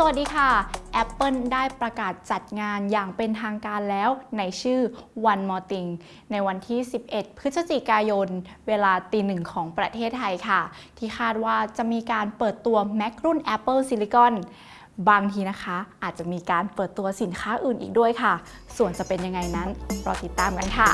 สวัสดีค่ะ Apple ได้ประกาศจัดงานอย่างเป็นทางการแล้วในชื่อ One More Thing ในวันที่ 11 พฤศจิกายน เวลาตีหนึ่งของประเทศไทยค่ะ ที่คาดว่าจะมีการเปิดตัว Mac รุ่น Apple Silicon บางทีนะคะ อาจจะมีการเปิดตัวสินค้าอื่นอีกด้วยค่ะ ส่วนจะเป็นยังไงนั้นรอติดตามกันค่ะ